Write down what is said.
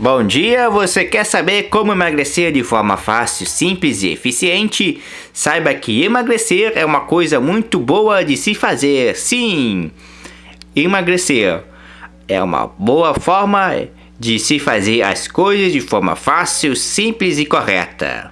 Bom dia, você quer saber como emagrecer de forma fácil, simples e eficiente? Saiba que emagrecer é uma coisa muito boa de se fazer, sim! Emagrecer é uma boa forma de se fazer as coisas de forma fácil, simples e correta.